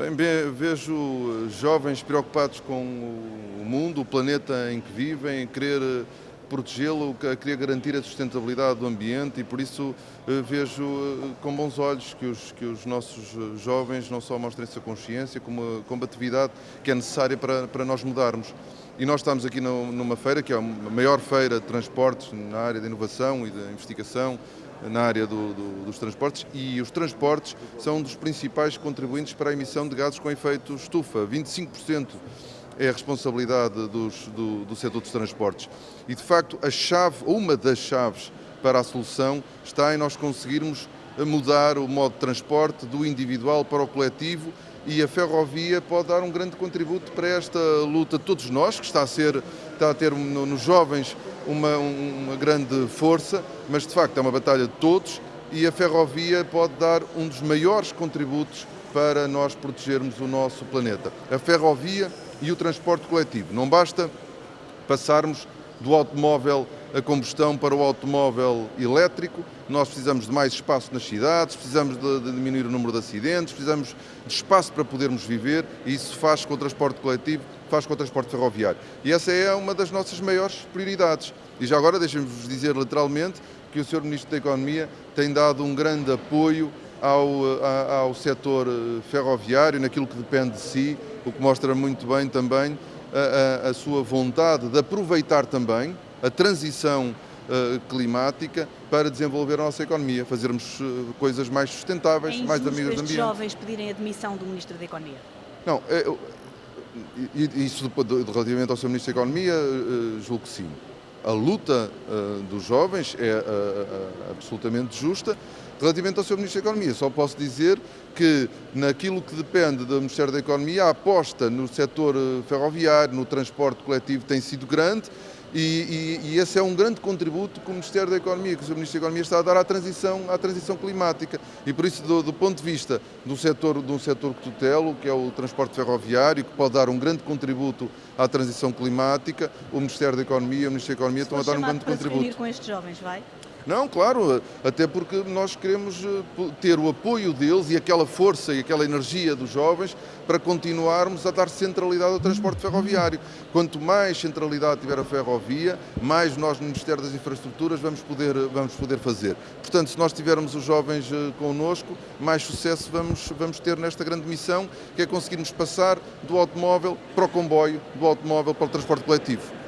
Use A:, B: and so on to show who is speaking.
A: Bem, vejo jovens preocupados com o mundo, o planeta em que vivem, querer eh, protegê-lo, querer garantir a sustentabilidade do ambiente e por isso eh, vejo eh, com bons olhos que os, que os nossos jovens não só mostrem essa consciência, como a combatividade que é necessária para, para nós mudarmos. E nós estamos aqui numa feira, que é a maior feira de transportes na área da inovação e da investigação, na área do, do, dos transportes e os transportes são um dos principais contribuintes para a emissão de gases com efeito estufa. 25% é a responsabilidade dos, do, do setor dos transportes. E, de facto, a chave, uma das chaves para a solução está em nós conseguirmos mudar o modo de transporte do individual para o coletivo e a ferrovia pode dar um grande contributo para esta luta de todos nós, que está a, ser, está a ter nos jovens uma, uma grande força, mas de facto é uma batalha de todos e a ferrovia pode dar um dos maiores contributos para nós protegermos o nosso planeta. A ferrovia e o transporte coletivo. Não basta passarmos do automóvel a combustão para o automóvel elétrico, nós precisamos de mais espaço nas cidades, precisamos de, de, diminuir o número de acidentes, precisamos de espaço para podermos viver e isso faz com o transporte coletivo, faz com o transporte ferroviário. E essa é uma das nossas maiores prioridades. E já agora deixem-vos dizer literalmente que o Sr. Ministro da Economia tem dado um grande apoio ao, ao setor eh, ferroviário, naquilo que depende de si, o que mostra muito bem também a, a, a sua vontade de aproveitar também a transição uh, climática para desenvolver a nossa economia, fazermos uh, coisas mais sustentáveis,
B: é
A: mais amigas do ambiente.
B: jovens pedirem a demissão do Ministro da Economia?
A: Não, é, isso relativamente ao Sr. Ministro da Economia, uh, julgo que sim. A luta dos jovens é absolutamente justa. Relativamente ao Sr. Ministro da Economia, só posso dizer que naquilo que depende do Ministério da Economia, a aposta no setor ferroviário, no transporte coletivo tem sido grande e, e, e, esse é um grande contributo que o Ministério da Economia, que o Sr. Ministro da Economia está a dar à transição, à transição climática. E por isso, do, do ponto de vista do setor, de um setor que tutelo, que é o transporte ferroviário, que pode dar um grande contributo à transição climática, o Ministério da Economia e o Ministério da Economia estão a dar um grande
B: para
A: contributo.
B: Se com estes jovens, vai?
A: Não, claro, até porque nós queremos eh, ter o apoio deles e aquela força e aquela energia dos jovens para continuarmos a dar centralidade ao transporte ferroviário. Quanto mais centralidade tiver a ferrovia, mais nós no Ministério das Infraestruturas vamos poder, vamos poder fazer. Portanto, se nós tivermos os jovens eh, connosco, mais sucesso vamos, vamos ter nesta grande missão, que é conseguirmos passar do automóvel para o comboio, do automóvel para o transporte coletivo.